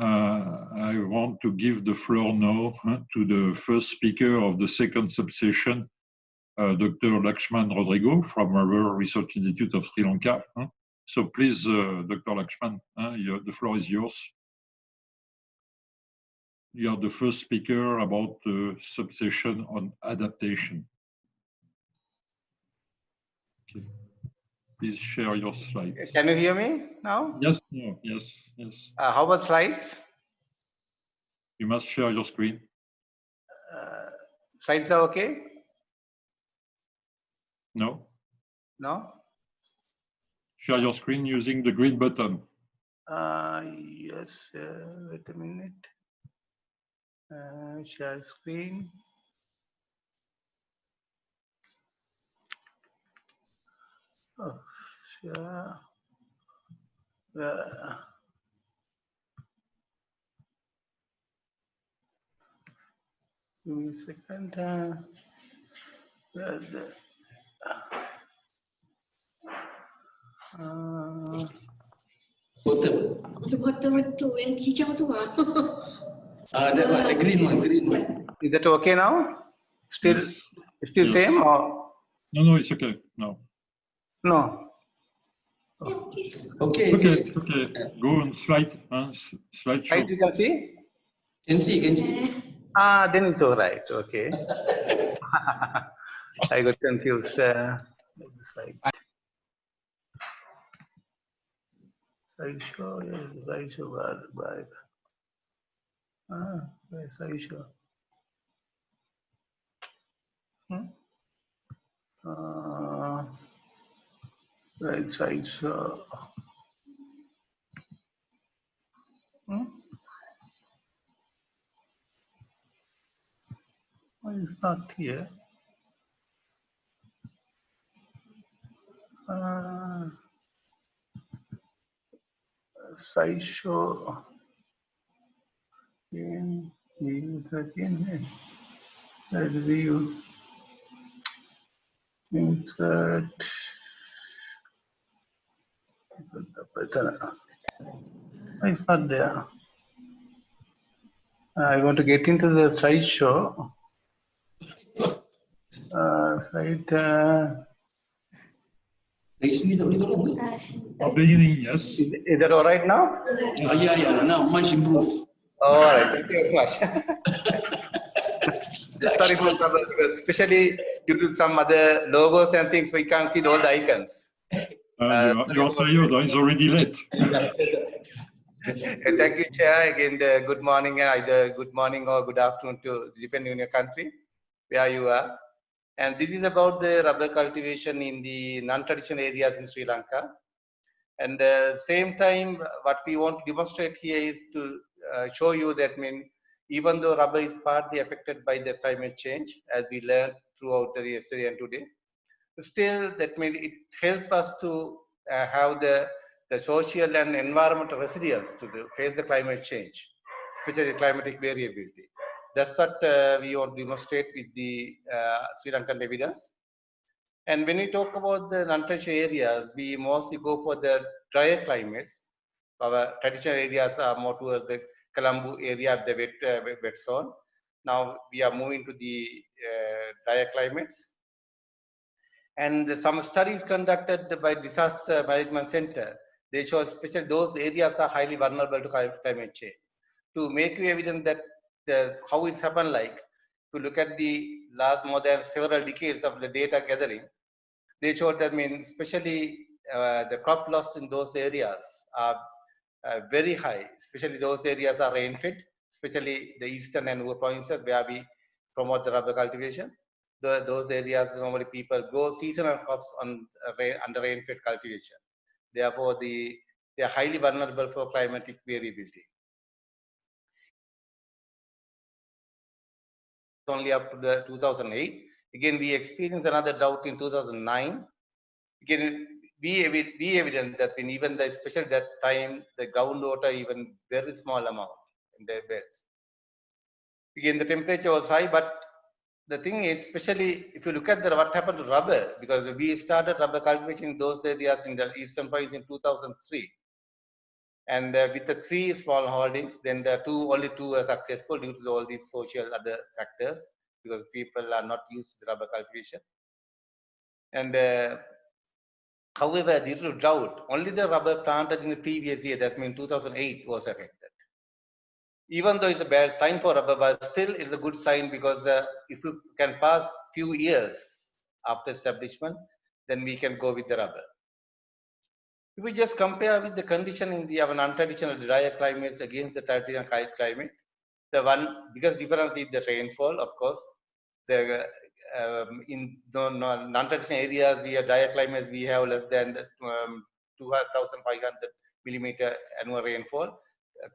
Uh, I want to give the floor now to the first speaker of the second subsession, uh, Dr. Lakshman Rodrigo from our Research Institute of Sri Lanka. So please, uh, Dr. Lakshman, the floor is yours. You are the first speaker about the subsession on adaptation. Okay. Please share your slides. Can you hear me now? Yes, no, yes, yes. Uh, how about slides? You must share your screen. Uh, slides are okay? No. No? Share your screen using the green button. Uh, yes, uh, wait a minute. Uh, share screen. Oh, share. Uh, give me a second. Uh, the, uh, Bottom. The bottom itu yang hijau tu ah. Uh, that one, the green one, green one. is that okay now? Still, still Yes. same or No, no, it's okay. No. No? Okay. Okay, Okay, yes. okay. Go on slide, huh? s- slideshow. Right, you can see. Can see, can see. Ah, then it's all right. Okay. I got confused. Uh, slide. Slideshow, yes, slideshow, but, but. Ah, where's slideshow? Hmm? Uh, right slideshow. Hmm? Why it's not here? Uh, sideshow. In view again. Let's view. Insert. Why It's not there. I want to get into the slideshow. Uh, slide. Uh, Dari sini tak boleh tolong ke? Beginning, yes. is, is that all right now? Oh, yeah, yeah, now much improved. All right. Thank you very much. Sorry for trouble, especially due to some other logos and things, we can't see all the icons. Uh, you are, you are it's already late. Thank you, Chair. Again, the good morning, uh, either good morning or good afternoon to depending on your country, where you are. And this is about the rubber cultivation in the non-traditional areas in Sri Lanka. And the same time, what we want to demonstrate here is to uh, show you that mean even though rubber is partly affected by the climate change, as we learned throughout the yesterday and today, still that mean it help us to uh, have the the social and environmental resilience to the, face the climate change, especially climatic variability. That's what uh, we want to demonstrate with the uh, Sri Lankan evidence. And when we talk about the non-traditional areas, we mostly go for the drier climates. Our traditional areas are more towards the Kalambu area, of the wet, uh, wet, wet zone. Now we are moving to the uh, drier climates. And some studies conducted by Disaster Management Center, they show especially those areas are highly vulnerable to climate change. To make you evident that the, how it's happened like, to look at the last more than several decades of the data gathering, they showed that I mean, especially uh, the crop loss in those areas are uh, very high, especially those areas are rain fed, especially the eastern and provinces where we promote the rubber cultivation. The, those areas normally people grow seasonal crops on uh, under rain fed cultivation. Therefore, the, they are highly vulnerable for climatic variability. Only up to the 2008. Again, we experienced another drought in 2009. Again, evi- be evident that in even the especially that time the groundwater even very small amount in the beds. Again, the temperature was high, but the thing is, especially if you look at the what happened to rubber, because we started rubber cultivation in those areas in the eastern province in 2003. And uh, with the three small holdings, then the two only two are successful due to all these social other factors because people are not used to the rubber cultivation. And uh, however, due to drought, only the rubber planted in the previous year, that means 2008, was affected. Even though it's a bad sign for rubber, but still it's a good sign because uh, if you can pass few years after establishment, then we can go with the rubber. If we just compare with the condition in the non-traditional drier climates against the traditional climate, the one biggest difference is the rainfall, of course. The um, in non-traditional areas, we have drier climates, we have less than um, 2,500 millimeter annual rainfall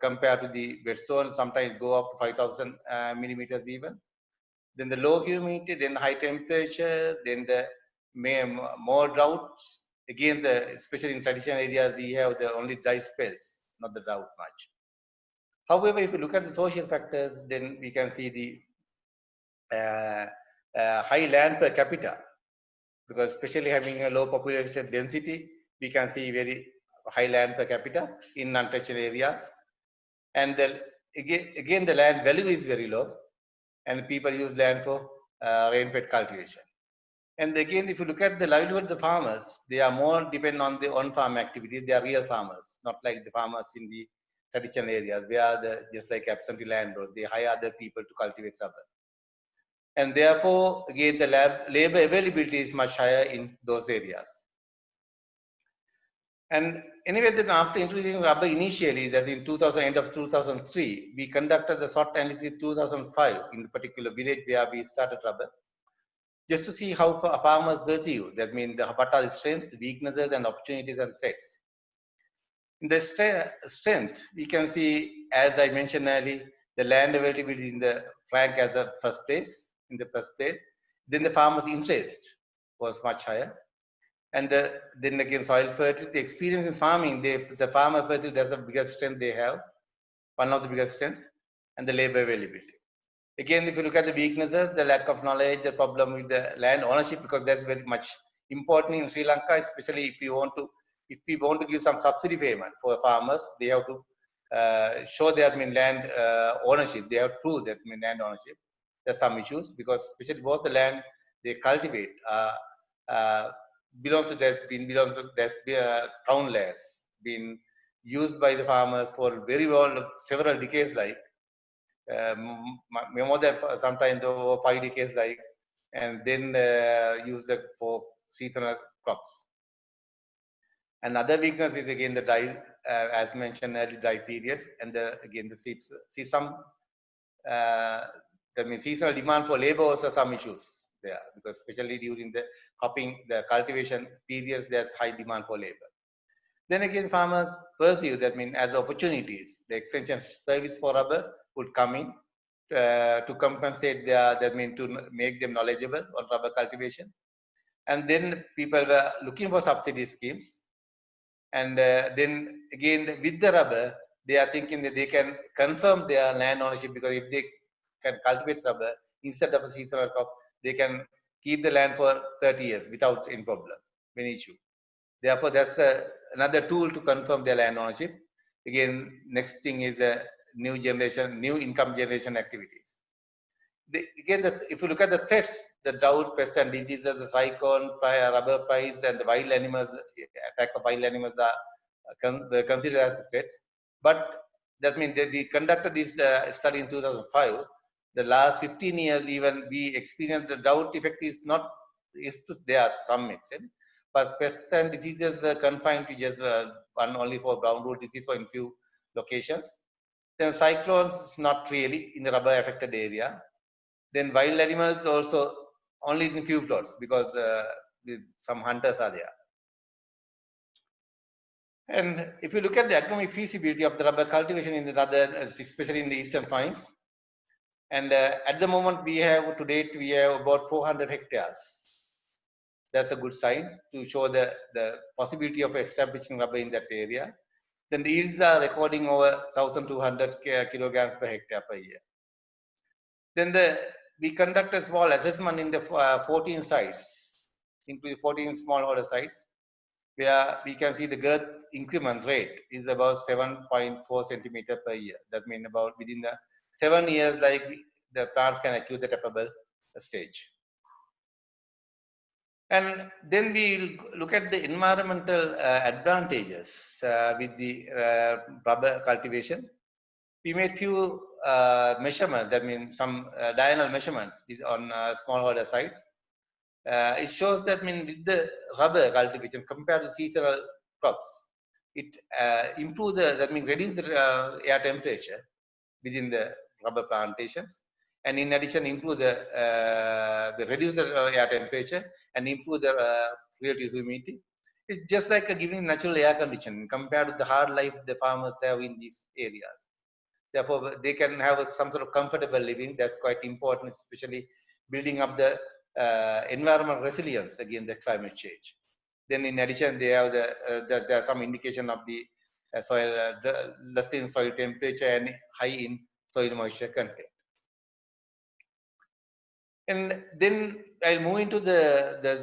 compared to the wet zone, sometimes go up to 5,000 uh, millimeters even. Then the low humidity, then high temperature, then the more droughts, again, the especially in traditional areas, we have the only dry spells, not the drought much. However, if you look at the social factors, then we can see the uh, uh, high land per capita, because especially having a low population density, we can see very high land per capita in non-traditional areas. And again, again, the land value is very low, and people use land for uh, rain-fed cultivation. And again, if you look at the livelihood of the farmers, they are more dependent on the on-farm activities. They are real farmers, not like the farmers in the traditional areas where the just like absentee landlords, they hire other people to cultivate rubber. And therefore, again, the lab, labor availability is much higher in those areas. And anyway, then after introducing rubber initially, that's in 2000, end of 2003, we conducted the SWOT analysis 2005 in the particular village where we started rubber just to see how farmers perceive. That means the, what are the strengths, weaknesses, and opportunities and threats. In the strength, we can see, as I mentioned earlier, the land availability in the rank as the first place, in the first place. Then the farmer's interest was much higher. And the, then again, soil fertility, the experience in farming, they, the farmer perceives that's the biggest strength they have, one of the biggest strength, and the labor availability. Again, if you look at the weaknesses, the lack of knowledge, the problem with the land ownership, because that's very much important in Sri Lanka, especially if you want to, if we want to give some subsidy payment for farmers, they have to uh, show their mean land uh, ownership. They have to prove that mean land ownership. There's some issues because especially both the land they cultivate uh, belongs to that been belongs to that uh, crown lands been used by the farmers for very well several decades like um, more than sometimes over five decades like and then uh, use that for seasonal crops. Another weakness is again the dry, uh, as mentioned early dry periods, and the, again the see, some uh, mean seasonal demand for labor also some issues there because especially during the cropping, the cultivation periods, there's high demand for labor. Then again, farmers perceive that mean as opportunities. The extension service for rubber would come in uh, to compensate their, that mean to make them knowledgeable on rubber cultivation. And then people were looking for subsidy schemes. And uh, then again, with the rubber, they are thinking that they can confirm their land ownership because if they can cultivate rubber instead of a seasonal crop, they can keep the land for 30 years without any problem, any issue. Therefore, that's uh, another tool to confirm their land ownership. Again, next thing is the new generation, new income generation activities. The, again, the, if you look at the threats, the drought, pests and diseases, the cyclone, rubber price, and the wild animals, attack of wild animals are con considered as threats. But that means that we conducted this uh, study in 2005. The last 15 years, even we experienced the drought effect is not is to there some extent, but pests and diseases were confined to just uh, one only for brown root disease for in few locations. Then cyclones, is not really in the rubber affected area. Then wild animals also only in few plots because uh, some hunters are there. And if you look at the economic feasibility of the rubber cultivation in the other, especially in the eastern plains, and uh, at the moment we have to date we have about 400 hectares. That's a good sign to show the, the possibility of establishing rubber in that area then the yields are recording over 1200 kilograms per hectare per year. Then the, we conduct a small assessment in the uh, 14 sites, including 14 smallholder sites. where we can see the girth increment rate is about 7.4 centimeter per year. That means about within the seven years, like the plants can achieve the tapable stage. And then we look at the environmental uh, advantages uh, with the uh, rubber cultivation. We made few uh, measurements, that means some uh, diurnal measurements on uh, smallholder sites. It shows that mean with the rubber cultivation compared to seasonal crops, it uh, the, that means reduce the air temperature within the rubber plantations and in addition improve the, uh, the reduce the air temperature and improve the uh, relative humidity. It's just like a giving natural air condition compared to the hard life the farmers have in these areas. Therefore, they can have some sort of comfortable living. That's quite important, especially building up the uh, environmental resilience against the climate change. Then, in addition, they have the, uh, the there are some indication of the uh, soil uh, the less in soil temperature and high in soil moisture content. And then I'll move into the the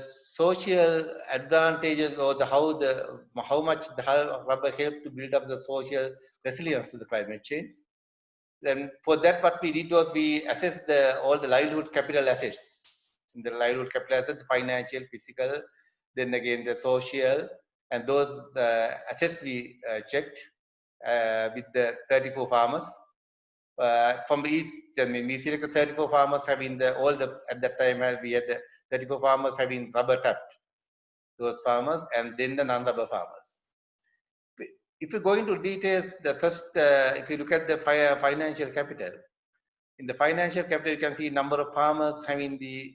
social advantages or the how the how much the rubber help to build up the social resilience to the climate change. Then for that, what we did was we assessed the all the livelihood capital assets. In the livelihood capital assets, the financial, physical, then again the social, and those uh, assets we uh, checked uh, with the 34 farmers uh, from east. I mean, we selected 34 farmers having the all the at that time uh, we had the 34 farmers having rubber tapped those farmers and then the non-rubber farmers. If you go into details, the first, uh, if you look at the financial capital, in the financial capital, you can see number of farmers having the,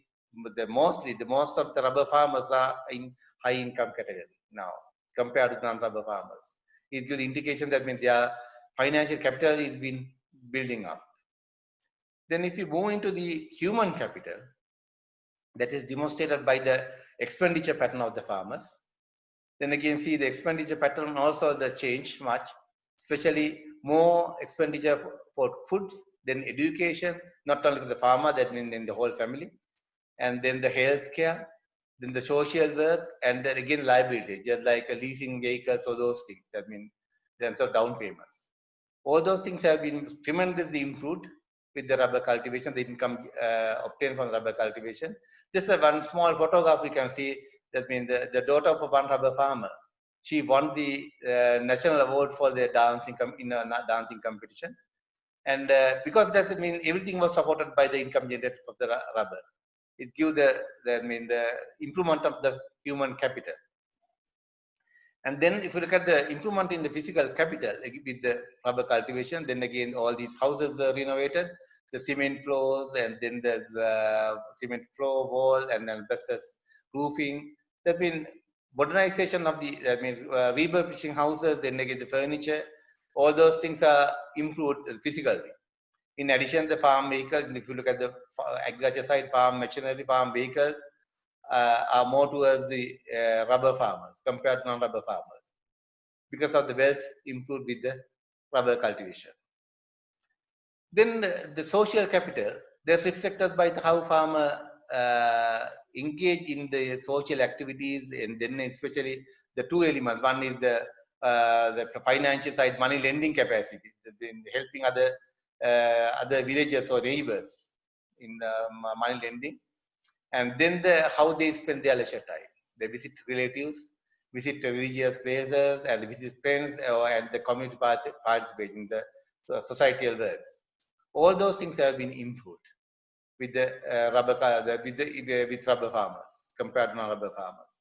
the mostly, the most of the rubber farmers are in high income category now compared to non-rubber farmers. It gives indication that means their financial capital is been building up. Then if you move into the human capital, that is demonstrated by the expenditure pattern of the farmers. Then again, see the expenditure pattern also the change much, especially more expenditure for, foods, then education, not only for the farmer, that means in the whole family, and then the health care, then the social work, and then again liability, just like a leasing vehicles or those things. That means then so down payments. All those things have been tremendously improved with the rubber cultivation, the income uh, obtained from rubber cultivation. Just a one small photograph we can see that means the, the daughter of one rubber farmer. She won the uh, national award for the dancing in a dancing competition, and uh, because that means everything was supported by the income generated from the rubber. It gives the, the I mean the improvement of the human capital. And then if you look at the improvement in the physical capital with the rubber cultivation, then again all these houses were renovated, the cement floors, and then there's uh, cement floor wall, and then versus roofing. There's been modernization of the, I mean, uh, refurbishing houses, then again the furniture, all those things are improved physically. In addition, the farm vehicles, if you look at the agriculture side, farm machinery, farm vehicles, uh, are more towards the uh, rubber farmers compared to non-rubber farmers because of the wealth improved with the rubber cultivation. Then the, the social capital, that's reflected by how farmer uh, engage in the social activities and then especially the two elements. One is the, uh, the financial side, money lending capacity, in helping other uh, other villages or neighbors in money lending and then the how they spend their leisure time. They visit relatives, visit religious places, and visit friends, or, and the community participate in the societal works. All those things have been improved with the uh, rubber the, with the with rubber farmers compared to non-rubber farmers.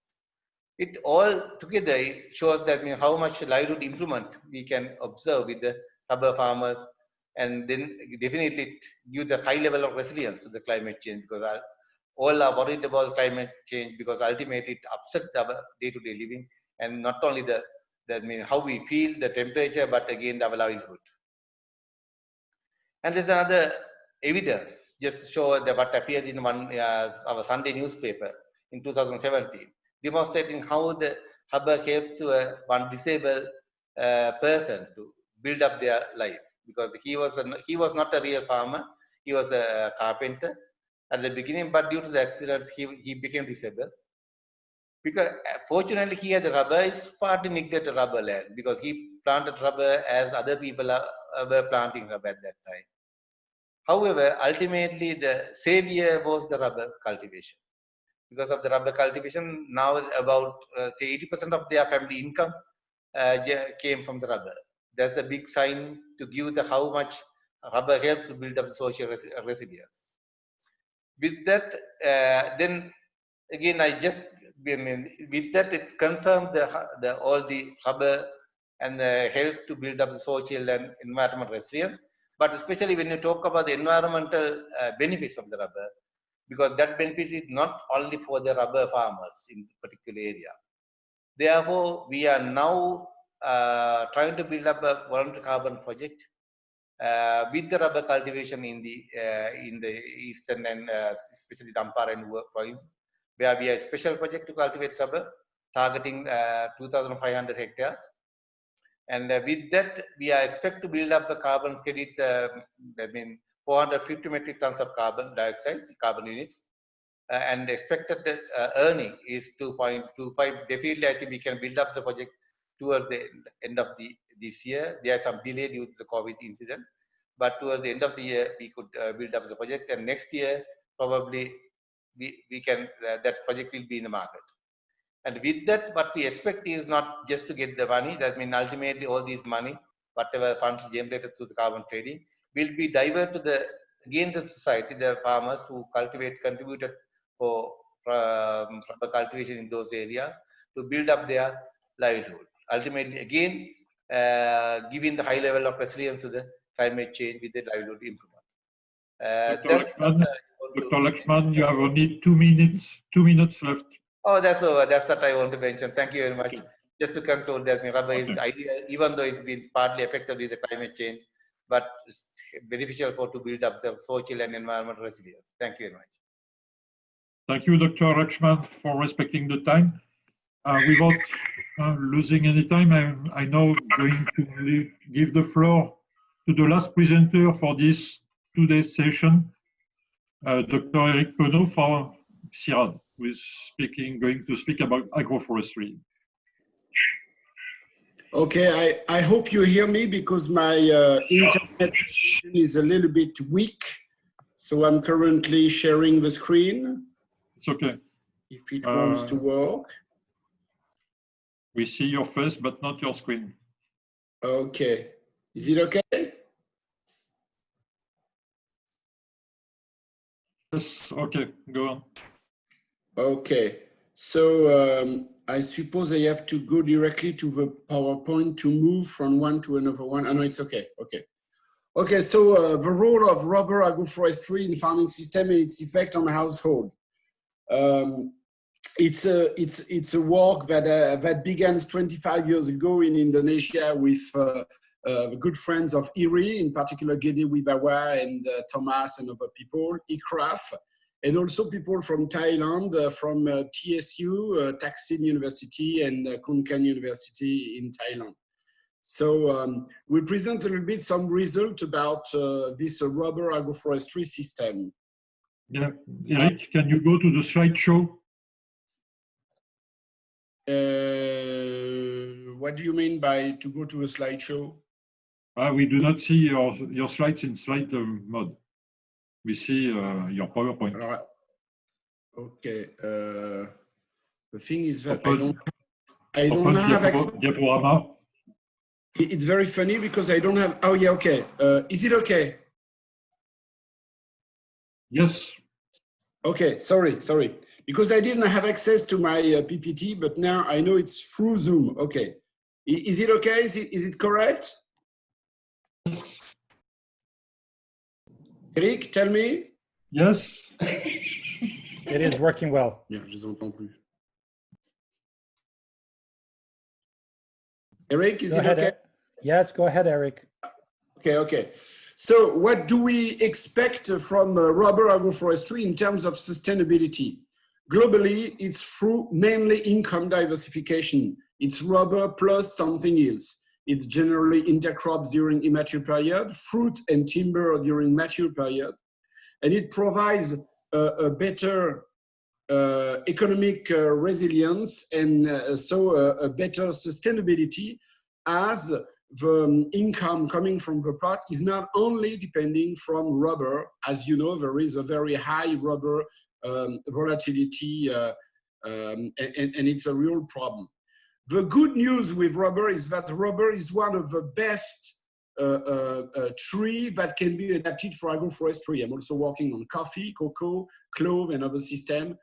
It all together shows that mean, how much livelihood improvement we can observe with the rubber farmers, and then definitely it gives a high level of resilience to the climate change because all are worried about climate change because ultimately it upsets our day-to-day living and not only the that means how we feel the temperature but again our livelihood. And there's another evidence just show that what appeared in one uh, our sunday newspaper in 2017 demonstrating how the rubber helps to a, one disabled uh, person to build up their life because he was a, he was not a real farmer he was a carpenter at the beginning, but due to the accident, he, he became disabled. Because uh, fortunately here the rubber is partly neglected rubber land because he planted rubber as other people are, uh, were planting rubber at that time. However, ultimately the savior was the rubber cultivation. Because of the rubber cultivation, now about uh, say 80% of their family income uh, came from the rubber. That's the big sign to give the how much rubber helped to build up social res- resilience. With that, uh, then again, I just I mean, with that it confirmed the, the all the rubber and the help to build up the social and environmental resilience. But especially when you talk about the environmental uh, benefits of the rubber, because that benefit is not only for the rubber farmers in particular area. Therefore, we are now uh, trying to build up a voluntary carbon project uh, with the rubber cultivation in the uh, in the eastern and uh, especially Dampara and Uva province, where we have a special project to cultivate rubber, targeting uh, 2,500 hectares. And uh, with that, we are expect to build up the carbon credit, uh, I mean, 450 metric tons of carbon dioxide, carbon units. Uh, and expected earning is 2.25. Definitely, I think we can build up the project towards the end of the this year. There are some delay due to the COVID incident, but towards the end of the year, we could uh, build up the project. And next year, probably we, we can uh, that project will be in the market. And with that, what we expect is not just to get the money. That means ultimately all this money, whatever funds generated through the carbon trading, will be diverted to the again the society, the farmers who cultivate contributed for um, cultivation in those areas to build up their livelihood. Ultimately, again, giving the high level of resilience to the climate change with the livelihood improvement. Uh, Dr. Lakshman, Dr. Lakshman, you have only two minutes, two minutes left. Oh, that's over. That's what I want to mention. Thank you very much. Okay. Just to conclude that is Okay. ideal, even though it's been partly affected with the climate change, but it's beneficial for to build up the social and environmental resilience. Thank you very much. Thank you, Dr. Lakshman, for respecting the time. Uh, Without uh, losing any time, I'm I now going to give the floor to the last presenter for this today's session, uh, Dr. Eric Penot from CIRAD, who is speaking, going to speak about agroforestry. Okay, I, I hope you hear me because my uh, internet is a little bit weak. So I'm currently sharing the screen It's okay. if it wants to Uh, work. We see your face, but not your screen. Okay, is it okay? Yes, okay, go on. Okay, so um, I suppose I have to go directly to the PowerPoint to move from one to another one. I know it's okay, okay. Okay, so uh, the role of rubber agroforestry in farming system and its effect on household. Um, it's a it's it's a work that uh, that began 25 years ago in Indonesia with uh, uh, good friends of IRI, in particular Gede Wibawa and uh, Thomas and other people, ICRAF, and also people from Thailand, uh, from uh, TSU, Thaksin University, and Khon Kaen University in Thailand. So um, we present a little bit some result about this rubber agroforestry system. Yeah, Eric, can you go to the slideshow? Uh, what do you mean by to go to a slideshow? Ah, we do not see your, your slides in slide um, mode. We see uh, your PowerPoint. Okay. Uh, the thing is that I don't, I don't Open have access. diaporama. It's very funny because I don't have. Oh yeah, okay. Uh, is it okay? Yes, Okay, sorry, sorry. Because I didn't have access to my uh, PPT, but now I know it's through Zoom. Okay. Is it okay? Is it, is it correct? Eric, tell me. yes. It is working well. Yeah, je les entends plus. Eric, is Go it ahead. okay? Yes, go ahead, Eric. Okay, okay. So what do we expect from uh, rubber agroforestry in terms of sustainability? Globally, it's through mainly income diversification. It's rubber plus something else. It's generally intercrops during immature period, fruit and timber during mature period. And it provides a, a better uh, economic uh, resilience and uh, so uh, a better sustainability as the um, income coming from the plot is not only depending from rubber. As you know, there is a very high rubber um, volatility uh, um, and, and it's a real problem. The good news with rubber is that rubber is one of the best uh, uh, uh, tree that can be adapted for agroforestry. I'm also working on coffee, cocoa, clove, and other system.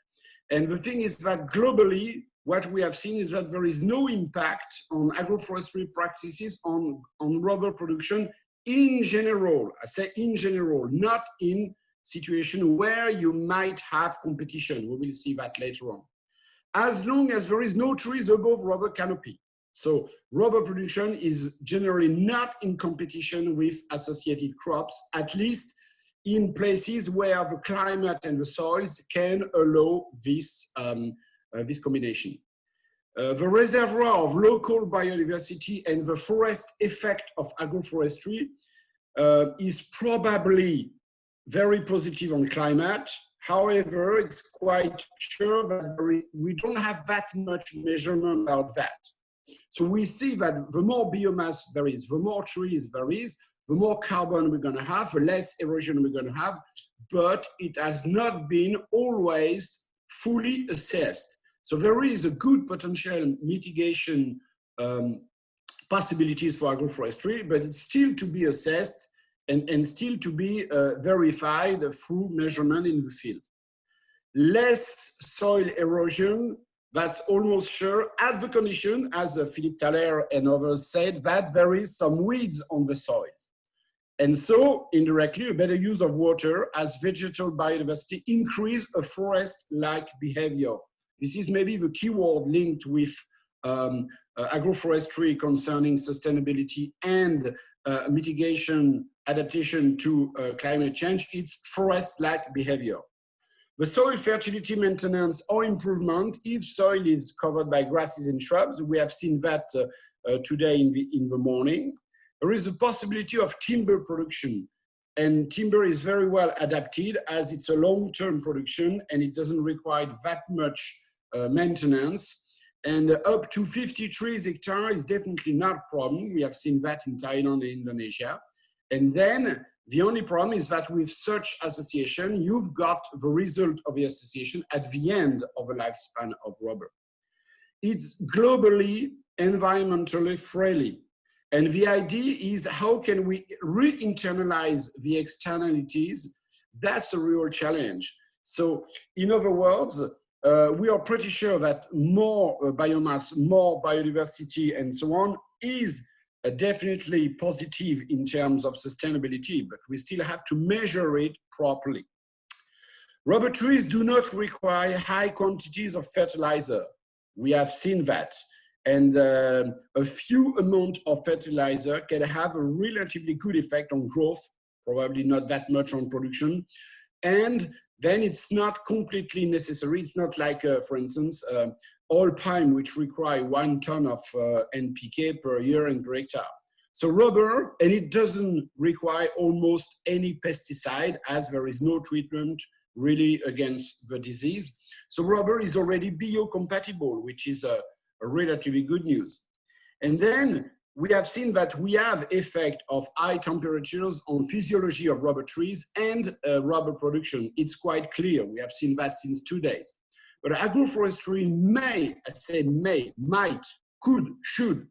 And the thing is that globally, what we have seen is that there is no impact on agroforestry practices on, on rubber production in general. I say in general, not in situation where you might have competition. We will see that later on. As long as there is no trees above rubber canopy. So rubber production is generally not in competition with associated crops, at least in places where the climate and the soils can allow this, um, uh, this combination. Uh, the reservoir of local biodiversity and the forest effect of agroforestry uh, is probably very positive on climate. However, it's quite sure that we don't have that much measurement about that. So we see that the more biomass there is, the more trees there is, the more carbon we're going to have, the less erosion we're going to have, but it has not been always fully assessed. So there is a good potential mitigation um, possibilities for agroforestry, but it's still to be assessed and, and still to be uh, verified through measurement in the field. Less soil erosion, that's almost sure, at the condition, as uh, Philippe Thaler and others said, that there is some weeds on the soils. And so, indirectly, a better use of water as vegetal biodiversity increase a forest-like behavior. This is maybe the keyword linked with um, uh, agroforestry concerning sustainability and uh, mitigation, adaptation to uh, climate change. It's forest-like behavior. The soil fertility maintenance or improvement, if soil is covered by grasses and shrubs, we have seen that uh, uh, today in the, in the morning there is a possibility of timber production. And timber is very well adapted as it's a long-term production and it doesn't require that much uh, maintenance. And up to 50 trees hectare is definitely not a problem. We have seen that in Thailand and Indonesia. And then the only problem is that with such association, you've got the result of the association at the end of the lifespan of rubber. It's globally environmentally friendly. And the idea is how can we re-internalize the externalities? That's a real challenge. So in other words, uh, we are pretty sure that more uh, biomass, more biodiversity and so on is uh, definitely positive in terms of sustainability, but we still have to measure it properly. Rubber trees do not require high quantities of fertilizer. We have seen that and uh, a few amount of fertilizer can have a relatively good effect on growth, probably not that much on production. And then it's not completely necessary. It's not like, uh, for instance, uh, oil palm, which require one ton of uh, NPK per year and per hectare. So rubber, and it doesn't require almost any pesticide as there is no treatment really against the disease. So rubber is already biocompatible, which is a, relatively good news. And then we have seen that we have effect of high temperatures on physiology of rubber trees and uh, rubber production. It's quite clear. We have seen that since two days. But agroforestry may, I say may, might, could, should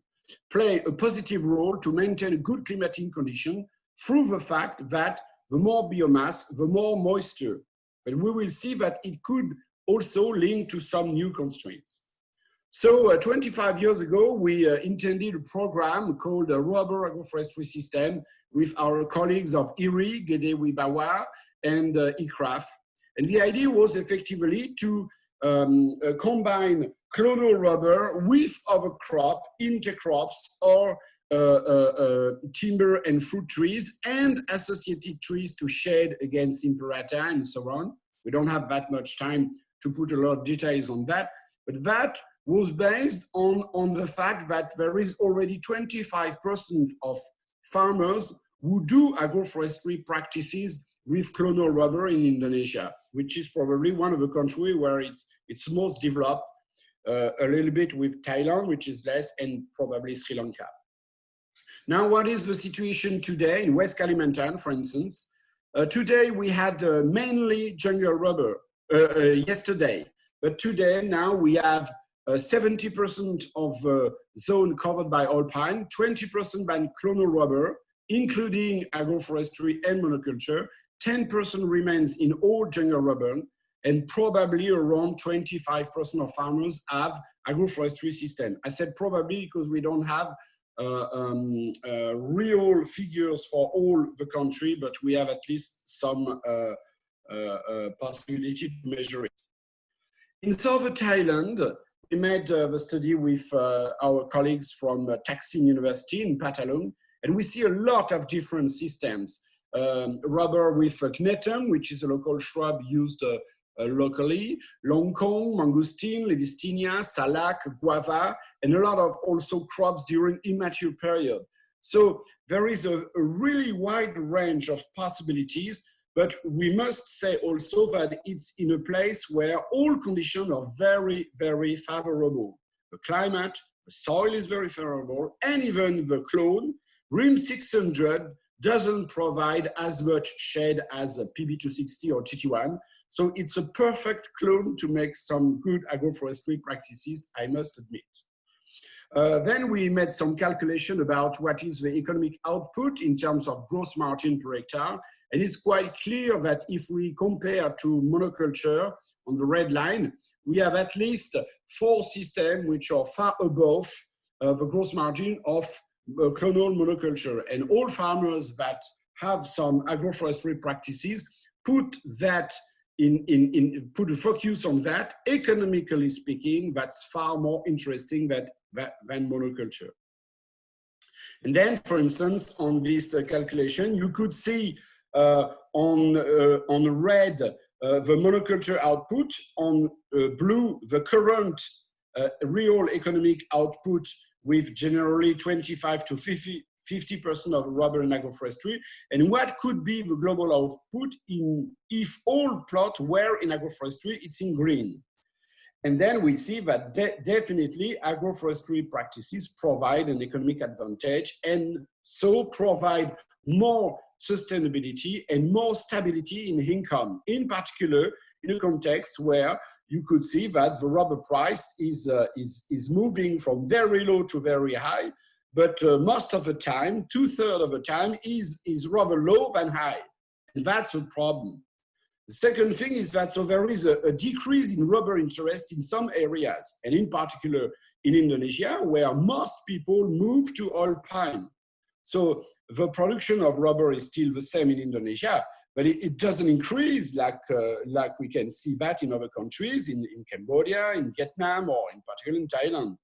play a positive role to maintain a good climatic condition through the fact that the more biomass, the more moisture. But we will see that it could also link to some new constraints. So uh, 25 years ago, we uh, intended a program called Rubber Agroforestry System with our colleagues of IRI, Gede Wibawa, and uh, ICRAF. And the idea was effectively to um, uh, combine clonal rubber with other crop, intercrops, or uh, uh, timber and fruit trees, and associated trees to shade against imperata and so on. We don't have that much time to put a lot of details on that, but that was based on, on the fact that there is already 25% of farmers who do agroforestry practices with clonal rubber in Indonesia. which is probably one of the countries where it's, it's most developed, uh, a little bit with Thailand, which is less, and probably Sri Lanka. Now, what is the situation today in West Kalimantan, for instance? Uh, today, we had uh, mainly jungle rubber uh, uh, yesterday, but today, now we have 70% of the zone covered by oil palm, 20% by clonal rubber, including agroforestry and monoculture, 10% remains in all jungle rubber, and probably around 25% of farmers have agroforestry system. I said probably because we don't have uh, um, uh, real figures for all the country, but we have at least some uh, uh, uh possibility to measure it. In southern Thailand, we made uh, the study with our colleagues from Thaksin University in Phatthalung, and we see a lot of different systems. Um, rubber with Gnetum, which is a local shrub used uh, uh, locally, longkong, mangosteen, Livistona, salak, guava, and a lot of also crops during immature period. So there is a, a really wide range of possibilities, but we must say also that it's in a place where all conditions are very, very favorable. The climate, the soil is very favorable, and even the clone RRIM 600 doesn't provide as much shade as a PB260 or GT1. So it's a perfect clone to make some good agroforestry practices, I must admit. Uh, then we made some calculation about what is the economic output in terms of gross margin per hectare. And it's quite clear that if we compare to monoculture on the red line, we have at least four systems which are far above uh, the gross margin of uh, clonal monoculture. And all farmers that have some agroforestry practices put that in, in, in put a focus on that. Economically speaking, that's far more interesting than, than monoculture. And then, for instance, on this uh, calculation, you could see on, uh, on red uh, the monoculture output, on uh, blue the current uh, real economic output with generally 25 to 50 50% of rubber and agroforestry, and what could be the global output in if all plots were in agroforestry, it's in green. And then we see that de definitely agroforestry practices provide an economic advantage and so provide more sustainability and more stability in income, in particular in a context where you could see that the rubber price is, uh, is, is moving from very low to very high, but uh, most of the time, two thirds of the time is, is rather low than high. And that's a problem. The second thing is that so there is a, a, decrease in rubber interest in some areas, and in particular in Indonesia, where most people move to oil palm. So the production of rubber is still the same in Indonesia, but it, it doesn't increase like, uh, like we can see that in other countries, in, in Cambodia, in Vietnam, or in particular in Thailand.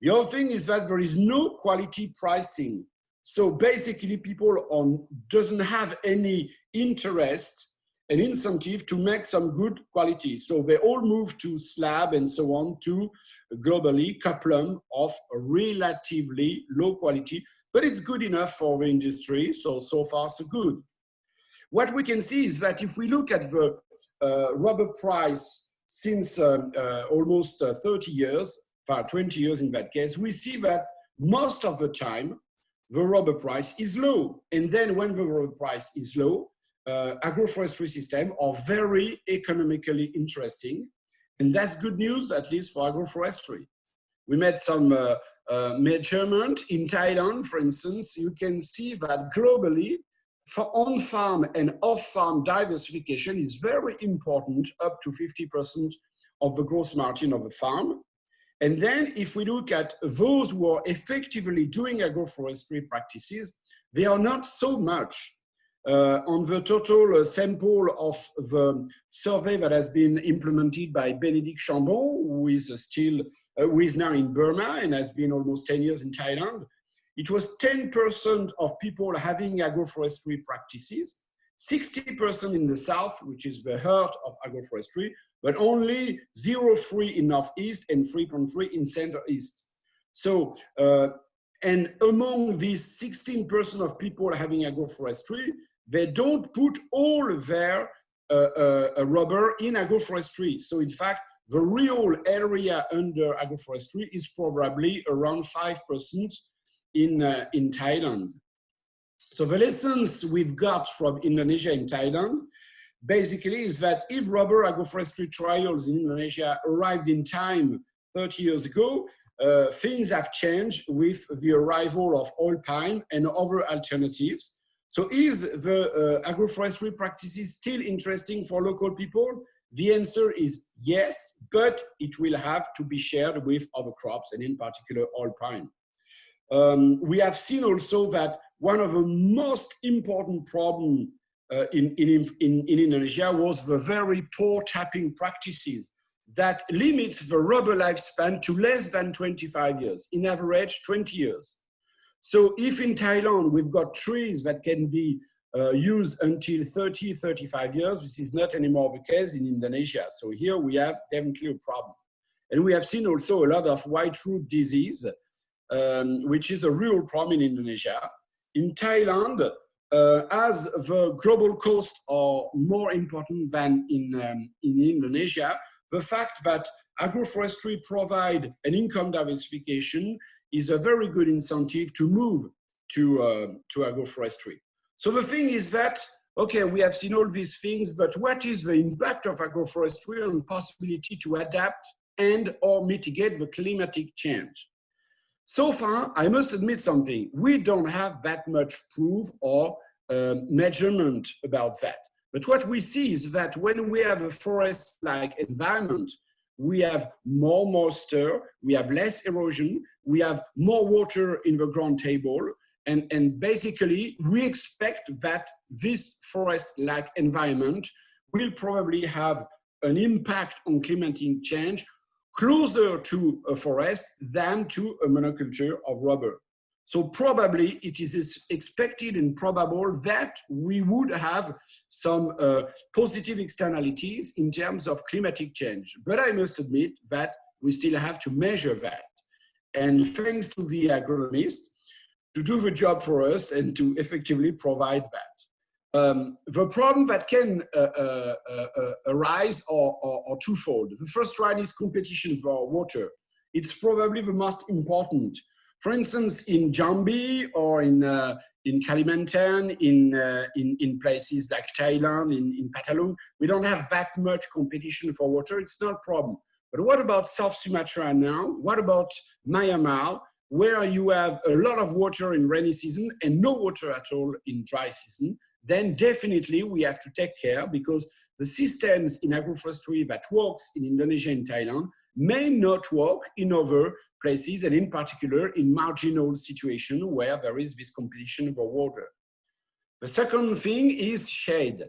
The other thing is that there is no quality pricing. So basically people on doesn't have any interest and incentive to make some good quality. So they all move to slab and so on to globally cuplump of relatively low quality, but it's good enough for the industry. So, so far so good. What we can see is that if we look at the uh, rubber price since um, uh, almost uh, 30 years, for 20 years in that case, we see that most of the time, the rubber price is low. And then when the rubber price is low, uh, agroforestry systems are very economically interesting. And that's good news, at least for agroforestry. We made some uh, uh, measurement in Thailand, for instance, you can see that globally, for on-farm and off-farm diversification is very important, up to 50% of the gross margin of the farm. And then if we look at those who are effectively doing agroforestry practices, they are not so much. Uh, on the total uh, sample of the survey that has been implemented by Bénédicte Chambon, who is uh, still, uh, who is now in Burma and has been almost 10 years in Thailand, it was 10% of people having agroforestry practices, 60% in the south, which is the heart of agroforestry, but only 0.3 in northeast and 3.3 in center east. So, uh, and among these 16% of people having agroforestry, they don't put all their uh, uh, uh, rubber in agroforestry. So in fact, the real area under agroforestry is probably around 5% in, uh, in Thailand. So the lessons we've got from Indonesia and Thailand basically is that if rubber agroforestry trials in Indonesia arrived in time 30 years ago, uh, things have changed with the arrival of oil palm and other alternatives. So is the uh, agroforestry practices still interesting for local people? The answer is yes, but it will have to be shared with other crops and in particular palm. Um, we have seen also that one of the most important problems uh, in, in, in, in Indonesia was the very poor tapping practices that limits the rubber lifespan to less than 25 years, in average 20 years. So if in Thailand we've got trees that can be uh, used until 30, 35 years, this is not anymore the case in Indonesia. So here we have definitely a problem. And we have seen also a lot of white root disease, um, which is a real problem in Indonesia. In Thailand, uh, as the global costs are more important than in, um, in Indonesia, the fact that agroforestry provide an income diversification is a very good incentive to move to, uh, to agroforestry. So the thing is that, okay, we have seen all these things, but what is the impact of agroforestry on possibility to adapt and or mitigate the climatic change? So far, I must admit something, we don't have that much proof or um, measurement about that. But what we see is that when we have a forest-like environment, we have more moisture, we have less erosion, we have more water in the ground table, and, and basically we expect that this forest-like environment will probably have an impact on climatic change closer to a forest than to a monoculture of rubber. So probably it is expected and probable that we would have some uh, positive externalities in terms of climatic change. But I must admit that we still have to measure that. And thanks to the agronomists to do the job for us and to effectively provide that. Um, the problem that can uh, uh, uh, uh arise are, are, are, twofold. The first one is competition for water. It's probably the most important for instance, in Jambi or in, uh, in Kalimantan, in, uh, in, in places like Thailand, in, in Phatthalung, we don't have that much competition for water. It's not a problem. But what about South Sumatra now? What about Myanmar, where you have a lot of water in rainy season and no water at all in dry season? Then definitely we have to take care because the systems in agroforestry that works in Indonesia and Thailand may not work in other places and in particular in marginal situations where there is this competition for water. The second thing is shade.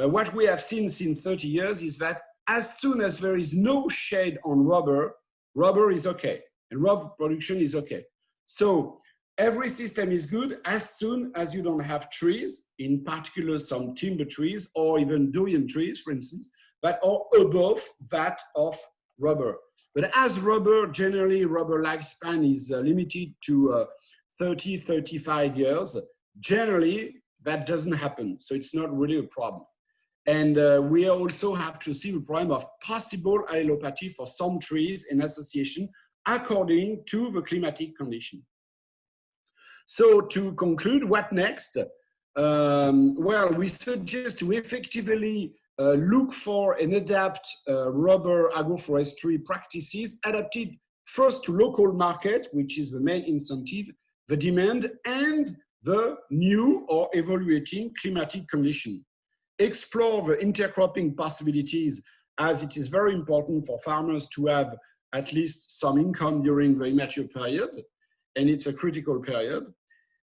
Uh, what we have seen since 30 years is that as soon as there is no shade on rubber, rubber is okay and rubber production is okay. So every system is good as soon as you don't have trees, in particular some timber trees or even durian trees, for instance, that are above that of rubber. But as rubber, generally rubber lifespan is uh, limited to uh, 30, 35 years, generally that doesn't happen. So it's not really a problem. And uh, we also have to see the problem of possible allelopathy for some trees in association according to the climatic condition. So to conclude, what next? Um, well, we suggest to effectively uh, look for and adapt uh, rubber agroforestry practices adapted first to local market, which is the main incentive, the demand, and the new or evaluating climatic condition. Explore the intercropping possibilities as it is very important for farmers to have at least some income during the immature period, and it's a critical period.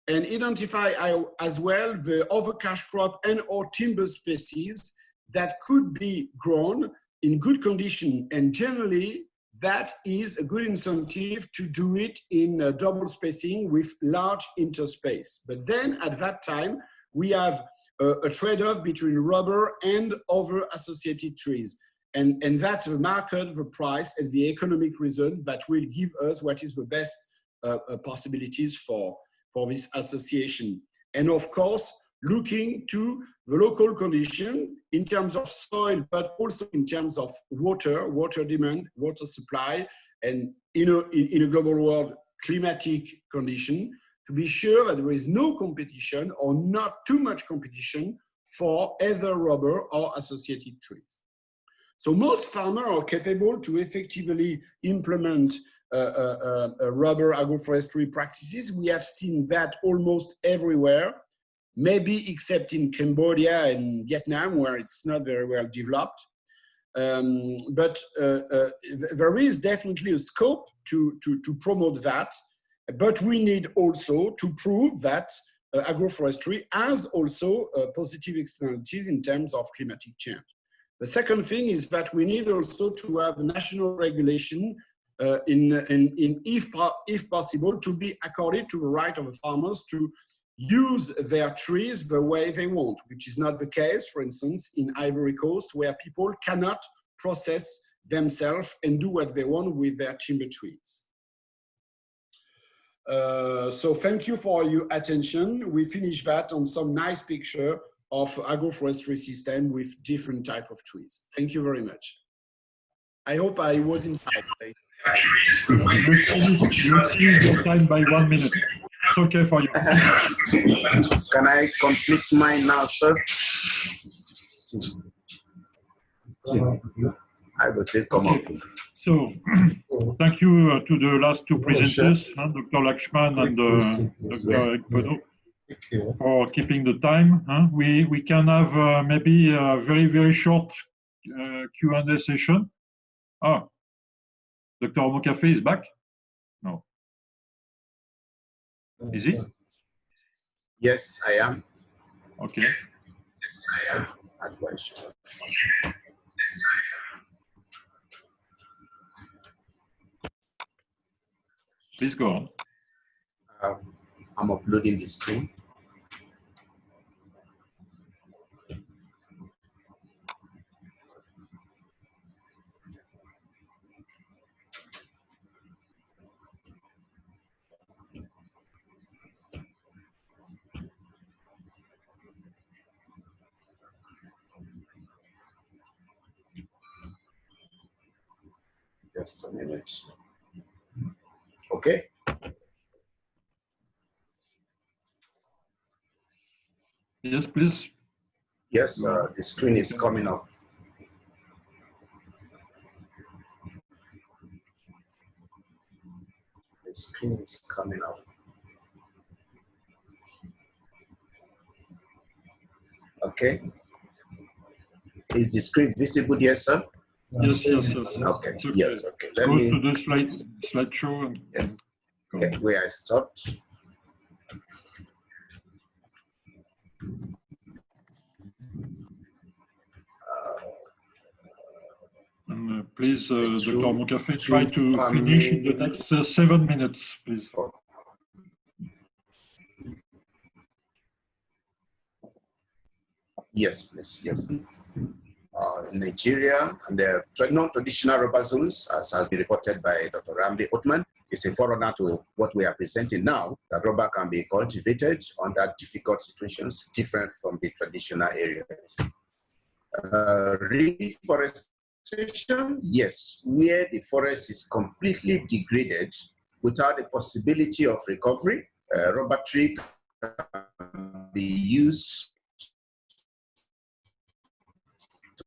And identify as well the other cash crop and or timber species that could be grown in good condition and generally that is a good incentive to do it in double spacing with large interspace. But then at that time, we have a, a trade-off between rubber and other associated trees. And, and that's the market, the price, and the economic reason that will give us what is the best uh, uh, possibilities for, for this association. And of course, looking to the local condition in terms of soil, but also in terms of water, water demand, water supply, and in a, in, a global world, climatic condition, to be sure that there is no competition or not too much competition for either rubber or associated trees. So most farmers are capable to effectively implement uh, uh, uh, rubber agroforestry practices. We have seen that almost everywhere, maybe except in Cambodia and Vietnam, where it's not very well developed. Um, but uh, uh, there is definitely a scope to, to, to promote that but we need also to prove that uh, agroforestry has also uh, positive externalities in terms of climatic change. The second thing is that we need also to have national regulation uh, in, in, in if, if possible, to be accorded to the right of the farmers to use their trees the way they want, which is not the case, for instance, in Ivory Coast, where people cannot process themselves and do what they want with their timber trees. Uh, so thank you for your attention. We finish that on some nice picture of agroforestry system with different type of trees. Thank you very much. I hope I was in time. You exceeded your time by one minute. It's okay for you. Can I complete mine now, sir? I will take come up. So, thank you uh, to the last two presenters, huh, Dr. Lakshman and uh, Dr. Ekpono, for keeping the time. huh. We, we can have uh, maybe a very, very short uh, Q&A session. Ah, Dr. Mokafe is back? Is it? Yes, I am. Okay. Yes, I am. Advice. Please go on. Um, I'm uploading the screen. Just a minute. Okay. Yes, please. Yes, uh, the screen is coming up. The screen is coming up. Okay. Is the screen visible here, sir? Yes, yes, yes. Okay, okay. yes, okay. Let Go me, to the slide slideshow and Yeah. okay, where I stopped. And uh, please, uh, The Dr. Mokafe, try to finish in the next uh, seven minutes, please. Yes, please, yes. Uh, in Nigeria, and the tra- non-traditional rubber zones, as has been reported by Dr. Ramli Othman, is a forerunner to what we are presenting now, that rubber can be cultivated under difficult situations, different from the traditional areas. Uh, reforestation, yes, where the forest is completely degraded without the possibility of recovery, uh, rubber tree can be used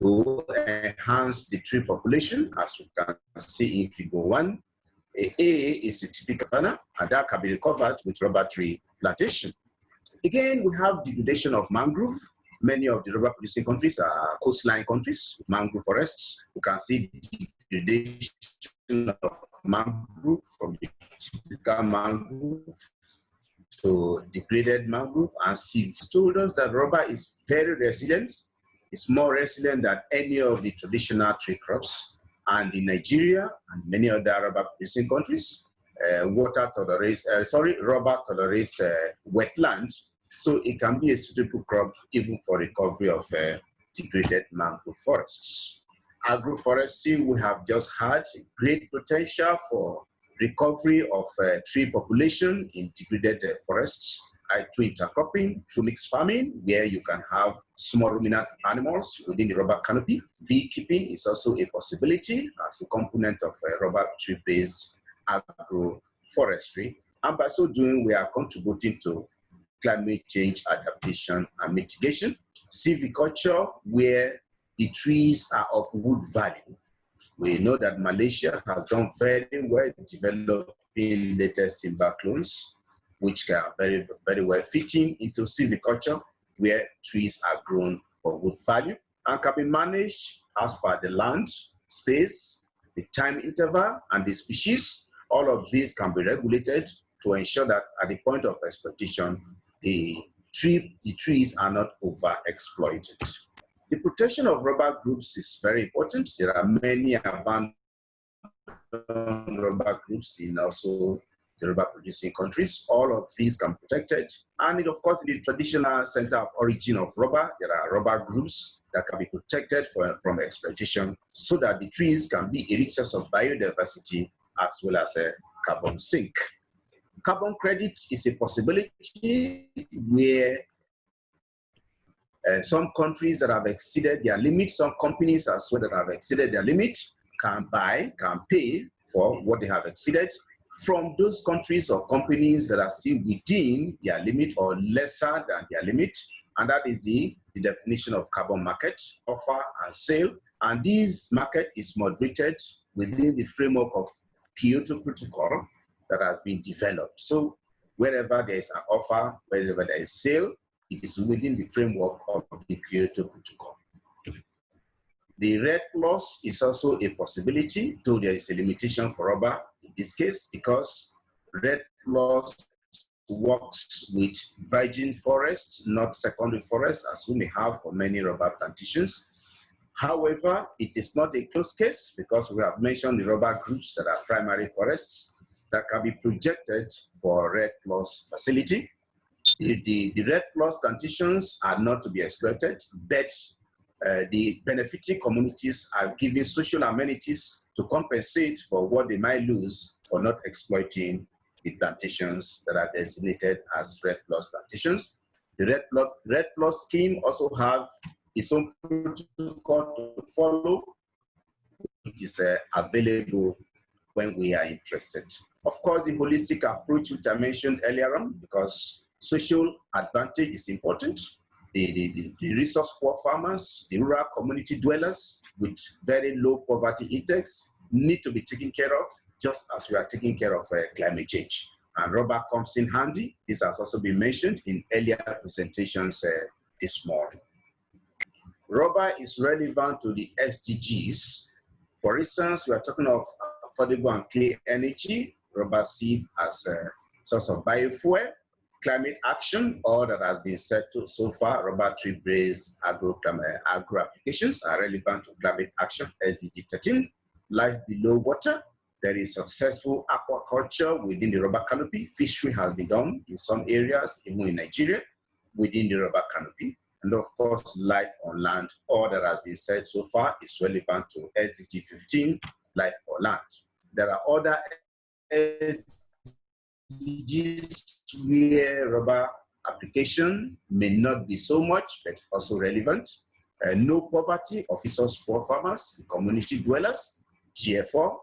to enhance the tree population, as we can see in figure one. A, A is a typical banner, and that can be recovered with rubber tree plantation. Again, we have degradation of mangrove. Many of the rubber producing countries are coastline countries mangrove forests. You can see degradation of mangrove from the typical mangrove to degraded mangrove and sieves told us that rubber is very resilient it's more resilient than any of the traditional tree crops. And in Nigeria and many other rubber producing countries, uh, water tolerates, uh, sorry, rubber tolerates uh, wetland. So it can be a suitable crop even for recovery of uh, degraded mangrove forests. Agroforestry, we have just had great potential for recovery of uh, tree population in degraded uh, forests through intercropping, through mixed farming, where you can have small ruminant animals within the rubber canopy. Beekeeping is also a possibility as a component of uh, rubber tree-based agroforestry. And by so doing, we are contributing to climate change adaptation and mitigation. Silviculture, where the trees are of wood value. We know that Malaysia has done very well developing latest timber clones, which are very, very well fitting into silviculture, where trees are grown for wood value and can be managed as per the land, space, the time interval, and the species. All of these can be regulated to ensure that at the point of exploitation, the, tree, the trees are not overexploited. The protection of rubber groups is very important. There are many abandoned rubber groups in also the rubber producing countries. All of these can be protected. And of course, the traditional center of origin of rubber, there are rubber groups that can be protected for, from exploitation so that the trees can be a rich source of biodiversity as well as a carbon sink. Carbon credit is a possibility where uh, some countries that have exceeded their limit, some companies as well that have exceeded their limit can buy, can pay for what they have exceeded from those countries or companies that are still within their limit or lesser than their limit. And that is the, the definition of carbon market, offer and sale. And this market is moderated within the framework of Kyoto Protocol that has been developed. So wherever there is an offer, wherever there is sale, it is within the framework of the Kyoto Protocol. The REDD plus is also a possibility, though there is a limitation for rubber this case, because REDD plus works with virgin forests, not secondary forests, as we may have for many rubber plantations. However, it is not a closed case because we have mentioned the rubber groups that are primary forests that can be projected for REDD plus facility the, the, the REDD plus plantations are not to be exploited, but uh, the benefiting communities are giving social amenities to compensate for what they might lose for not exploiting the plantations that are designated as REDD plus plantations. The REDD plus, REDD plus scheme also have its own protocol to follow, which is uh, available when we are interested. Of course, the holistic approach which I mentioned earlier on, because Social advantage is important. The, the, the, resource poor farmers, the rural community dwellers with very low poverty index need to be taken care of just as we are taking care of uh, climate change. And rubber comes in handy. This has also been mentioned in earlier presentations uh, this morning. Rubber is relevant to the SDGs. For instance, we are talking of affordable and clean energy. Rubber seed as a source of biofuel climate action, all that has been said to so far, rubber tree-based agro, eh, agro applications are relevant to climate action, SDG 13, life below water. There is successful aquaculture within the rubber canopy. Fishery has been done in some areas, even in Nigeria, within the rubber canopy. And of course, life on land, all that has been said so far is relevant to SDG 15, life on land. There are other SDGs where rubber application may not be so much, but also relevant. Uh, no poverty, officers, poor farmers, community dwellers, GFO,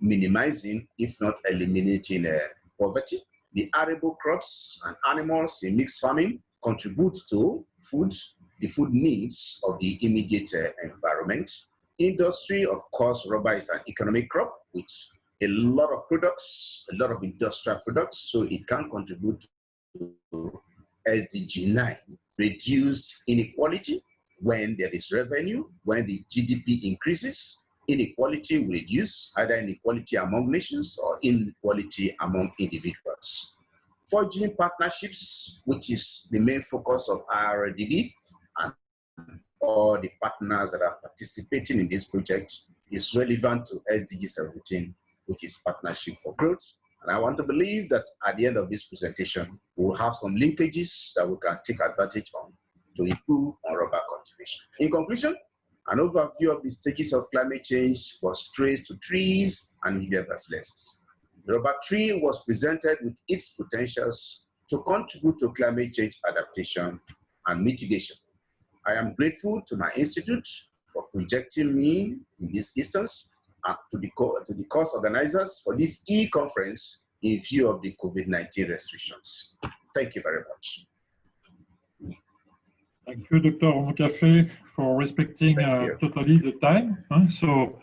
minimizing, if not eliminating uh, poverty. The arable crops and animals in mixed farming contribute to food, the food needs of the immediate uh, environment. Industry, of course, rubber is an economic crop, which a lot of products, a lot of industrial products, so it can contribute to SDG 9, reduced inequality when there is revenue, when the GDP increases, inequality will reduce, either inequality among nations or inequality among individuals. Forging partnerships, which is the main focus of IRRDB, and all the partners that are participating in this project is relevant to SDG 17 which is Partnership for Growth. And I want to believe that at the end of this presentation, we'll have some linkages that we can take advantage on to improve on rubber cultivation. In conclusion, an overview of the stages of climate change was traced to trees and Hilliard The rubber tree was presented with its potentials to contribute to climate change adaptation and mitigation. I am grateful to my institute for projecting me in this instance and to the, to the course organizers for this e-conference in view of the COVID-19 restrictions. Thank you very much. Thank you, Dr. Omokhafe, for respecting uh, totally the time. huh? So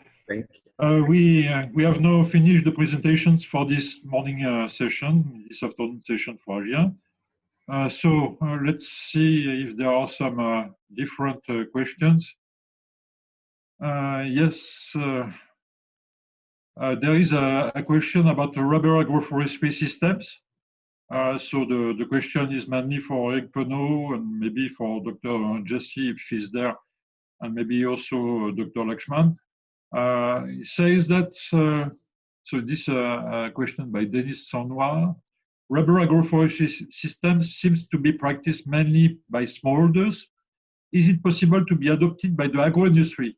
uh, we uh, we have now finished the presentations for this morning uh, session, this afternoon session for Asia. Uh, so uh, let's see if there are some uh, different uh, questions. Uh, yes, uh, uh, there is a, a question about the rubber agroforestry systems. Uh, so the, the question is mainly for Eric Penot and maybe for Dr. Jessie if she's there, and maybe also Dr. Lakshman. Uh, he says that, uh, so this uh, uh, question by Denis Sonwa, rubber agroforestry systems seems to be practiced mainly by smallholders. Is it possible to be adopted by the agro industry?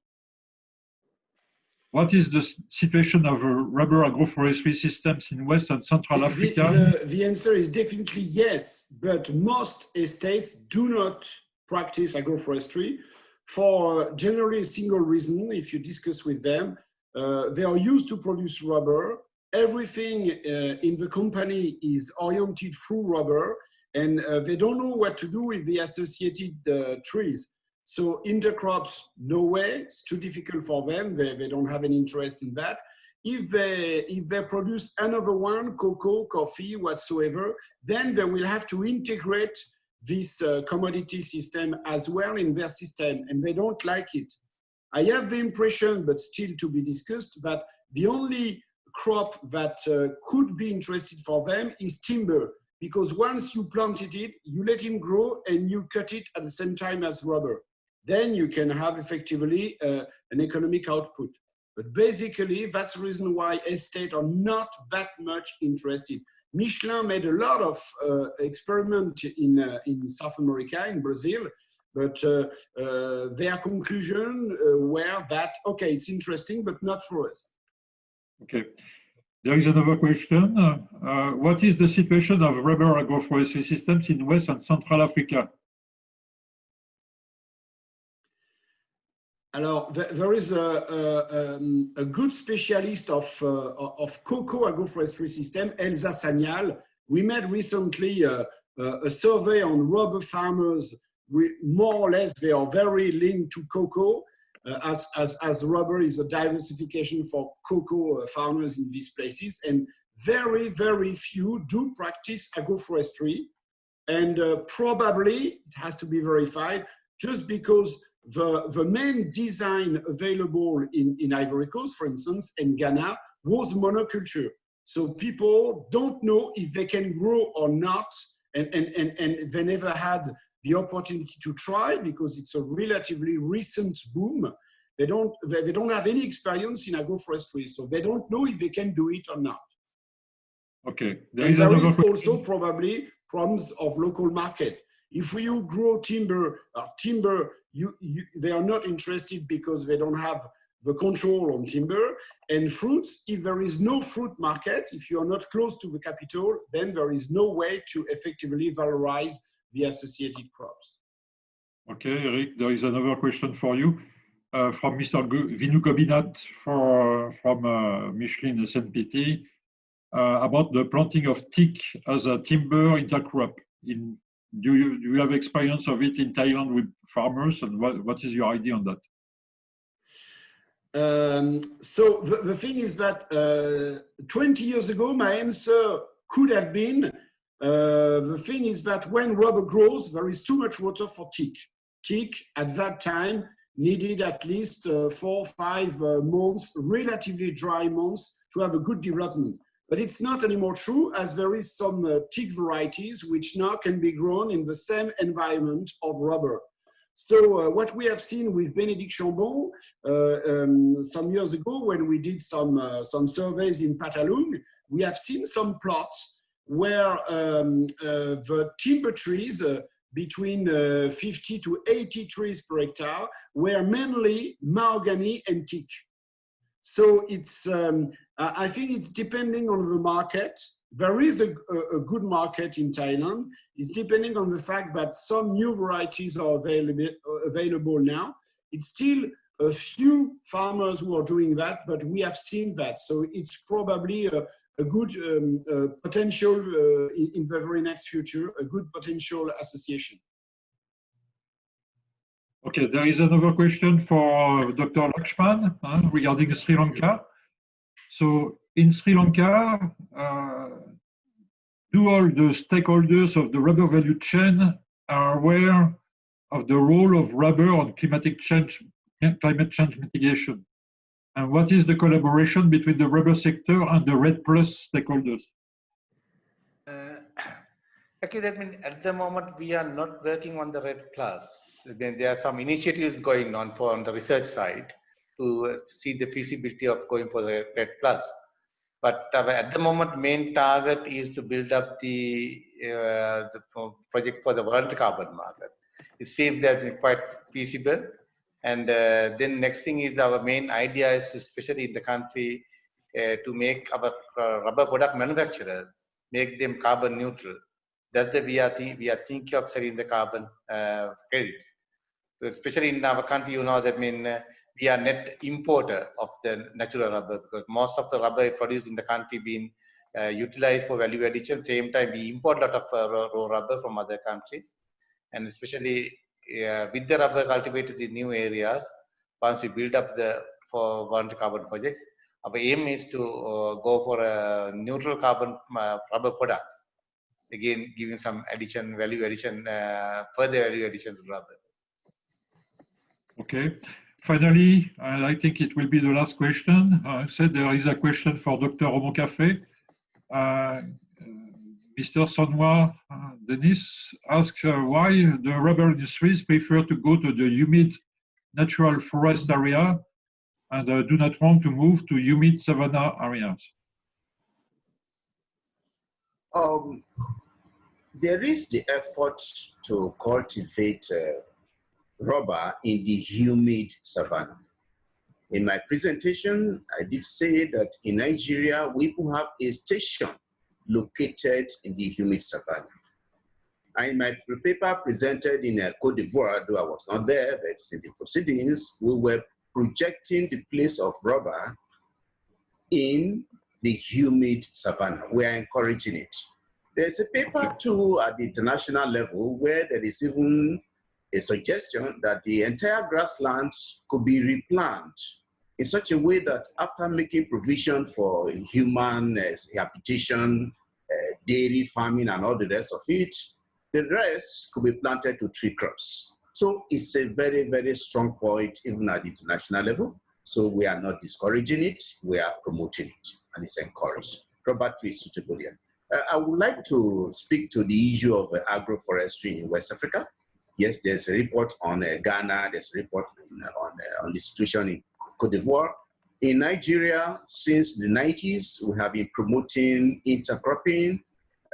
What is the situation of uh, rubber agroforestry systems in West and Central Africa? the, the answer is definitely yes, but most estates do not practice agroforestry for generally a single reason. If you discuss with them, uh, they are used to produce rubber. Everything uh, in the company is oriented through rubber, and uh, they don't know what to do with the associated uh, trees. So intercrops, no way. It's too difficult for them. They, they don't have any interest in that if they if they produce another one cocoa coffee whatsoever then they will have to integrate this uh, commodity system as well in their system and they don't like it i have the impression but still to be discussed that the only crop that uh, could be interested for them is timber because once you planted it you let it grow and you cut it at the same time as rubber then you can have effectively uh, an economic output but basically, that's the reason why estates are not that much interested. Michelin made a lot of uh, experiment in, uh, in South America, in Brazil, but uh, uh, their conclusion uh, were that, okay, it's interesting, but not for us. Okay. There is another question. Uh, what is the situation of rubber agroforestry systems in West and Central Africa? Alors, there is a, a, um, a good specialist of, uh, of cocoa agroforestry system, Elsa Sanial. We made recently uh, uh, a survey on rubber farmers. We, more or less, they are very linked to cocoa, uh, as, as, as rubber is a diversification for cocoa uh, farmers in these places. And very, very few do practice agroforestry. And probably, it has to be verified, just because the, the main design available in, in Ivory Coast, for instance, and Ghana, was monoculture. So people don't know if they can grow or not, and, and, and, and they never had the opportunity to try because it's a relatively recent boom. They don't, they, they don't have any experience in agroforestry, so they don't know if they can do it or not. Okay. There And is there question. also probably problems of local market. If you grow timber, uh, timber, you, you, they are not interested because they don't have the control on timber. And fruits, if there is no fruit market, if you are not close to the capital, then there is no way to effectively valorize the associated crops. Okay, Eric, there is another question for you uh, from Mr. Vinu Gobinat for, from uh, Michelin SNPT uh, about the planting of teak as a timber intercrop. In, do, you, do you have experience of it in Thailand with farmers and what, what is your idea on that? Um, so the, the thing is that uh, 20 years ago, my answer could have been, uh, the thing is that when rubber grows, there is too much water for teak. Teak at that time needed at least uh, four, five uh, months, relatively dry months to have a good development. But it's not anymore true as there is some uh, teak varieties which now can be grown in the same environment of rubber. So uh, what we have seen with Bénédicte Chambon uh, um, some years ago when we did some, uh, some surveys in Phatthalung, we have seen some plots where um, uh, the timber trees uh, between uh, 50 to 80 trees per hectare were mainly mahogany and teak. So it's, um, I I think it's depending on the market. there is a, a, a good market in Thailand. It's depending on the fact that some new varieties are available, available now. It's still a few farmers who are doing that, but we have seen that. So it's probably a, a good um, uh, potential uh, in, in, the very next future, a good potential association. Okay, there is another question for Dr. Lakshman uh, regarding Sri Lanka. So in Sri Lanka, uh, do all the stakeholders of the rubber value chain are aware of the role of rubber on climatic change, climate change mitigation? And what is the collaboration between the rubber sector and the REDD Plus stakeholders? Uh, that means at the moment we are not working on the REDD Plus. Then there are some initiatives going on for on the research side to see the feasibility of going for the REDD Plus. But uh, at the moment, main target is to build up the, uh, the project for the world carbon market. It seems that it's quite feasible. And uh, then next thing is our main idea is, especially in the country, uh, to make our uh, rubber product manufacturers make them carbon neutral. That's the we are we are thinking of selling the carbon uh, credits. So especially in our country, you know that mean we are net importer of the natural rubber because most of the rubber produced in the country being uh, utilized for value addition. Same time, we import a lot of uh, raw rubber from other countries, and especially uh, with the rubber cultivated in new areas. Once we build up the for one carbon projects, our aim is to uh, go for a neutral carbon uh, rubber products. Again, giving some addition, value addition, uh, further value addition to rubber. Okay. Finally, and I think it will be the last question. I said there is a question for Dr. Omokhafe. Uh, Mr. Sonwa uh, Denis asked uh, why the rubber industries prefer to go to the humid natural forest area and uh, do not want to move to humid savanna areas. Um, there is the effort to cultivate uh, rubber in the humid savanna. In my presentation, I did say that in Nigeria, we have a station located in the humid savanna. And in my paper presented in uh, Cote d'Ivoire, though I was not there, but in the proceedings, we were projecting the place of rubber in the humid savanna. We are encouraging it. There's a paper too at the international level where there is even a suggestion that the entire grasslands could be replanted in such a way that after making provision for human uh, habitation, uh, dairy farming, and all the rest of it, the rest could be planted to tree crops. So it's a very, very strong point even at the international level. So we are not discouraging it, we are promoting it, and it's encouraged. Rubber tree suitable here. Uh, I would like to speak to the issue of agroforestry in West Africa. Yes, there's a report on uh, Ghana, there's a report in, uh, on, uh, on the situation in Cote d'Ivoire. In Nigeria, since the 90s, we have been promoting intercropping,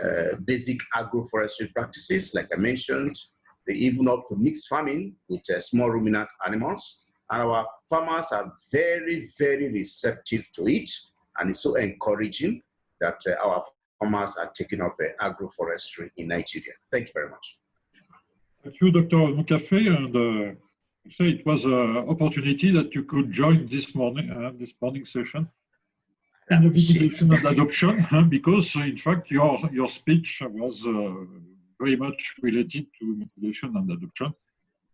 uh, basic agroforestry practices, like I mentioned, they even up to mixed farming with uh, small ruminant animals. And our farmers are very, very receptive to it. And it's so encouraging that uh, our farmers are taking up agroforestry in Nigeria. Thank you very much. Thank you, Dr. Mukafe, and uh, say it was an opportunity that you could join this morning, uh, this morning session in the mitigation and adoption, because in fact your your speech was uh, very much related to mitigation and adoption.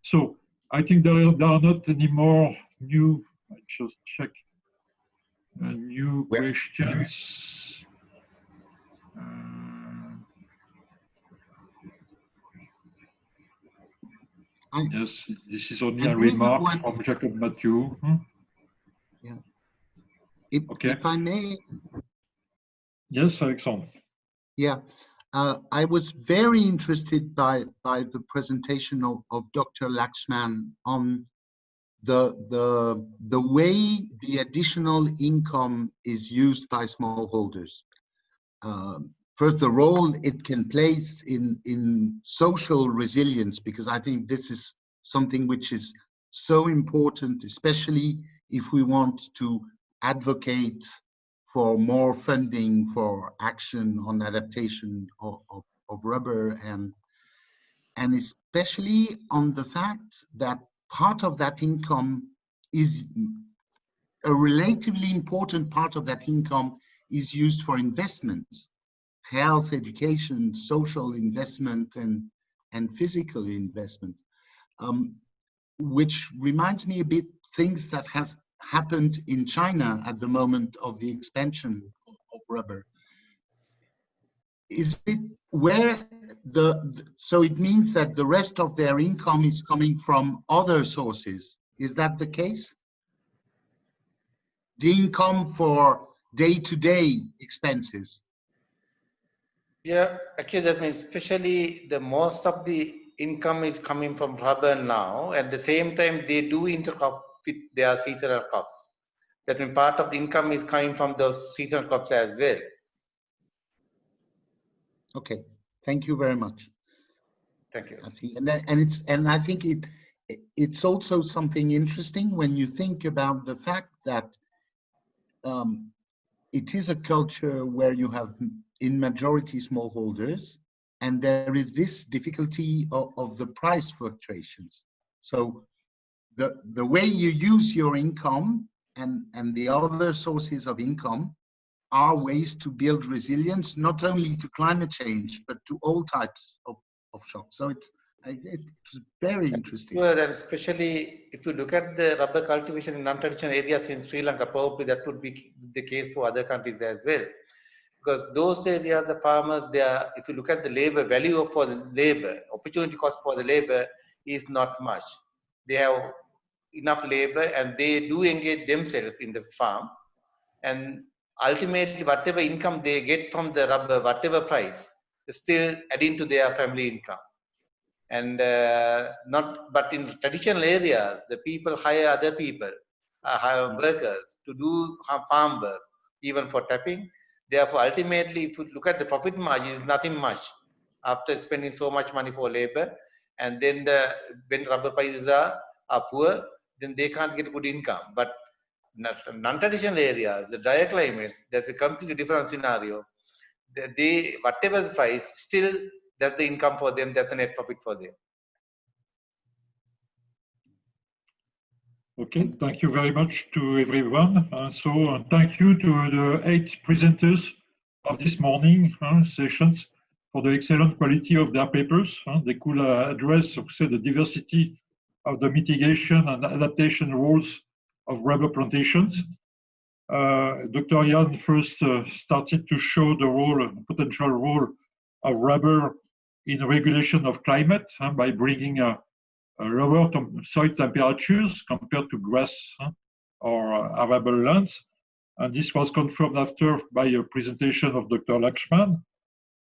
So I think there are, there are not any more new. I just check uh, new questions. Uh, I, yes, this is only a remark one, from Jacob Matthew. Hmm? Yeah. If, okay. if I may. Yes, Alexandre. Yeah. Uh, I was very interested by, by the presentation of, of Dr. Lakshman on the, the, the way the additional income is used by smallholders. Um, first the role it can play in in social resilience because i think this is something which is so important especially if we want to advocate for more funding for action on adaptation of, of, of rubber and and especially on the fact that part of that income is a relatively important part of that income is used for investments, health, education, social investment, and, and physical investment, um, which reminds me a bit things that has happened in China at the moment of the expansion of rubber. Is it where the, the, so it means that the rest of their income is coming from other sources. Is that the case? The income for day-to-day -day expenses. Yeah, actually that means especially the most of the income is coming from rubber now. At the same time, they do intercrop with their seasonal crops. That means part of the income is coming from those seasonal crops as well. Okay, thank you very much. Thank you. And that, and it's and I think it it's also something interesting when you think about the fact that um, it is a culture where you have in majority smallholders and there is this difficulty of, of the price fluctuations. So the, the way you use your income and, and the other sources of income are ways to build resilience, not only to climate change, but to all types of, of shocks. So it's, it's very interesting. Well, especially if you look at the rubber cultivation in non-traditional areas in Sri Lanka, probably that would be the case for other countries as well. Because those areas, the farmers, they are, if you look at the labor value for the labor, opportunity cost for the labor is not much. They have enough labor and they do engage themselves in the farm. And ultimately, whatever income they get from the rubber, whatever price, still adding to their family income. And uh, not, but in traditional areas, the people hire other people, uh, hire workers to do farm work, even for tapping. Therefore, ultimately, if you look at the profit margin, is nothing much after spending so much money for labor. And then the, when rubber prices are, are poor, then they can't get good income. But non-traditional areas, the drier climates, there's a completely different scenario. They, whatever the price, still that's the income for them, that's the net profit for them. Okay, thank you very much to everyone. Uh, so uh, thank you to the eight presenters of this morning uh, sessions for the excellent quality of their papers. they could uh, address, say, the diversity of the mitigation and adaptation roles of rubber plantations. Uh, Dr. Yan first uh, started to show the role, potential role of rubber in regulation of climate uh, by bringing a, a lower soil temperatures compared to grass or arable lands. And this was confirmed after by a presentation of Dr. Lakshman.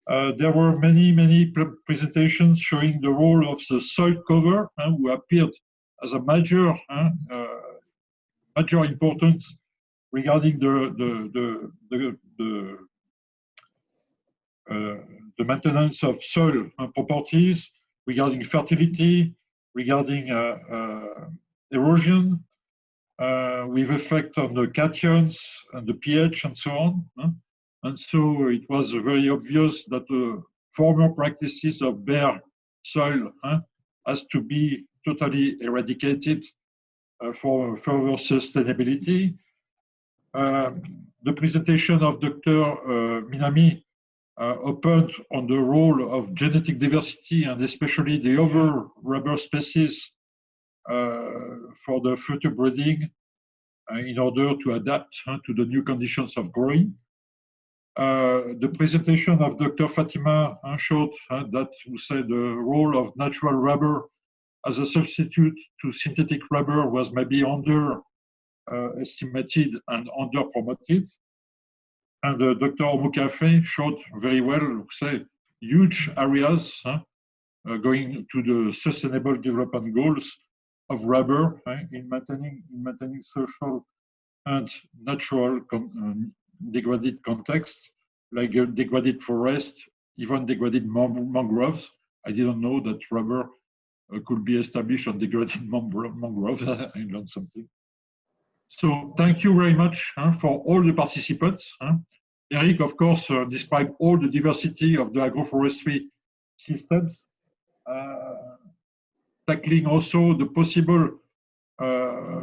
Uh, there were many, many presentations showing the role of the soil cover, uh, who appeared as a major, uh, major importance regarding the the the the, the, uh, the maintenance of soil properties, regarding fertility, regarding uh, uh, erosion, with effect on the cations and the pH and so on. And so it was very obvious that the former practices of bare soil huh, has to be totally eradicated uh, for further sustainability. Uh, the presentation of Dr. Uh, Minami uh, opened on the role of genetic diversity and especially the other rubber species uh, for the future breeding uh, in order to adapt to the new conditions of growing. Uh, the presentation of Dr. Fatima uh, showed uh, that we say the role of natural rubber as a substitute to synthetic rubber was maybe under uh, estimated and under promoted. And uh, Dr. Omokhafe showed very well, say, huge areas going to the sustainable development goals of rubber in maintaining in maintaining social and natural degraded context, like degraded forest, even degraded mangroves. I didn't know that rubber uh, could be established on degraded mangroves. I learned something. So thank you very much huh, for all the participants. huh. Eric, of course, uh, described all the diversity of the agroforestry systems, uh, tackling also the possible uh,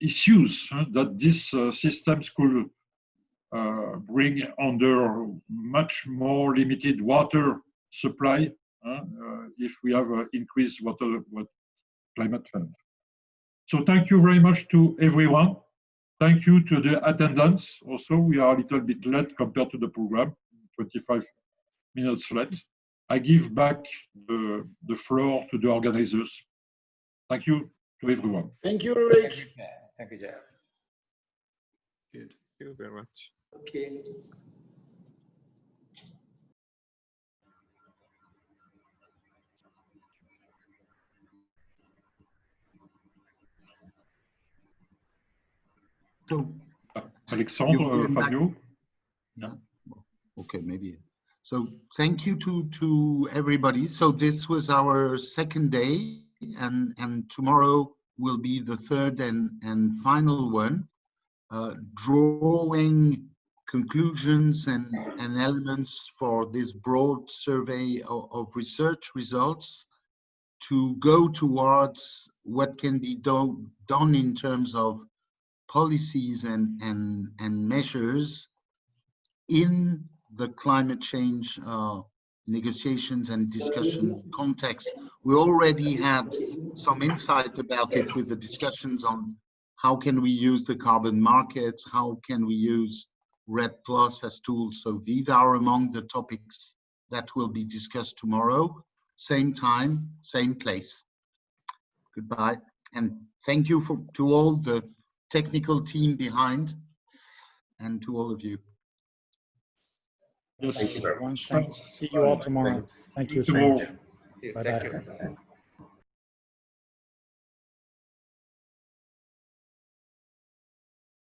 issues that these uh, systems could uh, bring under much more limited water supply uh, if we have uh, increased water what climate change. So thank you very much to everyone. Thank you to the attendance. Also, we are a little bit late compared to the program, 25 minutes late. I give back the, the floor to the organizers. Thank you to everyone. Thank you, Thank Eric. you, Chair. Thank you, Chair. Good. Thank you very much. Okay. So, Alexandre, You've given back- Fabio. okay, maybe. So thank you to, to everybody. So this was our second day and, and tomorrow will be the third and, and final one. Uh, drawing conclusions and, and elements for this broad survey of, of research results to go towards what can be done, done in terms of policies and, and, and measures in the climate change uh, negotiations and discussion context. We already had some insight about it with the discussions on how can we use the carbon markets, how can we use REDD Plus as tools. So these are among the topics that will be discussed tomorrow. Same time, same place. Goodbye. And thank you for, to all the technical team behind and to all of you. Yes. Thank you very much. thanks. See you all tomorrow. Thanks. Thank you. Tomorrow. Serge. Thank you. Bye-bye. Thank you.